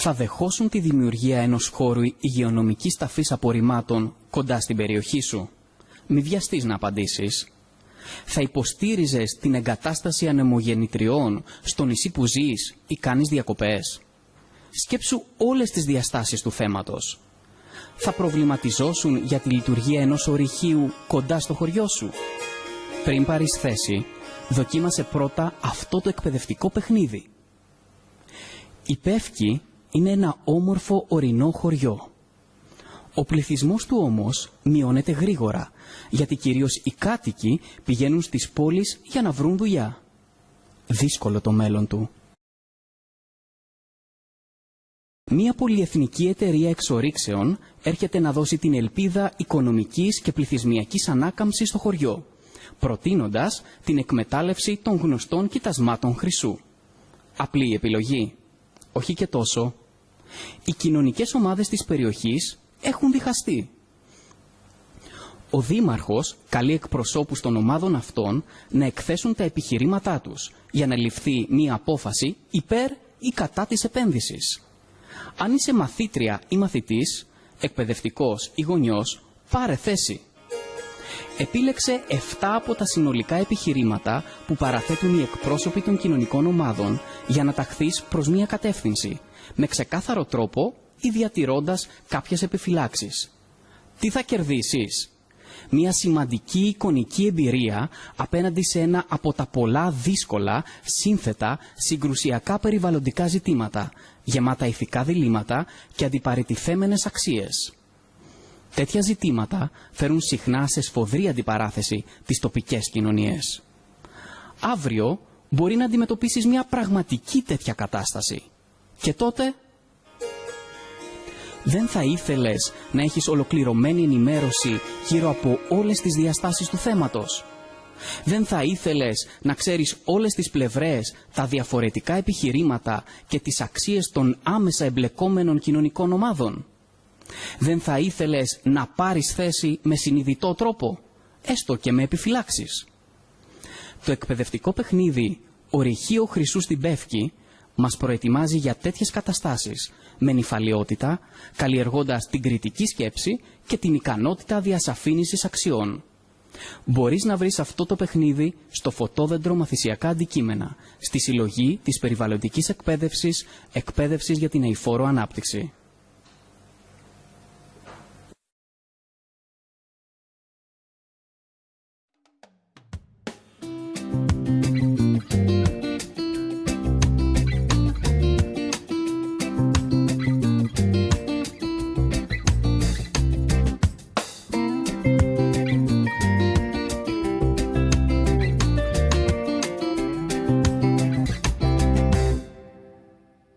θα δεχόσουν τη δημιουργία ενός χώρου υγειονομικής ταφής απορριμμάτων κοντά στην περιοχή σου. Μη βιαστείς να απαντήσεις. Θα υποστήριζες την εγκατάσταση ανεμογεννητριών στο νησί που ζεις ή κάνεις διακοπές. Σκέψου όλες τις διαστάσεις του θέματος. Θα προβληματιζόσουν για τη λειτουργία ενός ορυχείου κοντά στο χωριό σου. Πριν πάρεις θέση, δοκίμασε πρώτα αυτό το εκπαιδευτικό παιχνίδι. Η Πεύκη είναι ένα όμορφο ορεινό χωριό. Ο πληθυσμός του όμως μειώνεται γρήγορα, γιατί κυρίως οι κάτοικοι πηγαίνουν στις πόλεις για να βρουν δουλειά. Δύσκολο το μέλλον του. Μία πολυεθνική εταιρεία εξορίξεων έρχεται να δώσει την ελπίδα οικονομικής και πληθυσμιακής ανάκαμψης στο χωριό, προτείνοντας την εκμετάλλευση των γνωστών κοιτασμάτων χρυσού. Απλή επιλογή. Όχι και τόσο. Οι κοινωνικές ομάδες της περιοχής έχουν διχαστεί. Ο Δήμαρχος καλεί εκπροσώπους των ομάδων αυτών να εκθέσουν τα επιχειρήματά τους για να ληφθεί μία απόφαση υπέρ ή κατά της επένδυσης. Αν είσαι μαθήτρια ή μαθητής, εκπαιδευτικός ή γονιός, πάρε θέση. Επίλεξε 7 από τα συνολικά επιχειρήματα που παραθέτουν οι εκπρόσωποι των κοινωνικών ομάδων για να ταχθείς προς μία κατεύθυνση, με ξεκάθαρο τρόπο ή διατηρώντας κάποιες επιφυλάξεις. Τι θα κερδίσεις; Μια σημαντική εικονική εμπειρία απέναντι σε ένα από τα πολλά δύσκολα, σύνθετα, συγκρουσιακά περιβαλλοντικά ζητήματα, γεμάτα ηθικά διλήμματα και αντιπαρετηθέμενες αξίες. Τέτοια ζητήματα φέρουν συχνά σε σφοδρή αντιπαράθεση τις τοπικές κοινωνίες. Αύριο μπορεί να αντιμετωπίσεις μια πραγματική τέτοια κατάσταση. Και τότε δεν θα ήθελες να έχεις ολοκληρωμένη ενημέρωση γύρω από όλες τις διαστάσεις του θέματος. Δεν θα ήθελες να ξέρεις όλες τις πλευρές, τα διαφορετικά επιχειρήματα και τις αξίες των άμεσα εμπλεκόμενων κοινωνικών ομάδων. Δεν θα ήθελες να πάρεις θέση με συνειδητό τρόπο, έστω και με επιφυλάξεις. Το εκπαιδευτικό παιχνίδι «Ορυχείο Χρυσού στην Πεύκη» μας προετοιμάζει για τέτοιες καταστάσεις με νυφαλιότητα, καλλιεργώντας την κριτική σκέψη και την ικανότητα διασαφήνισης αξιών. Μπορείς να βρεις αυτό το παιχνίδι στο φωτόδεντρο μαθησιακά αντικείμενα, στη συλλογή της περιβαλλοντικής εκπαίδευσης, εκπαίδευσης για την αηφόρο ανάπτυξη.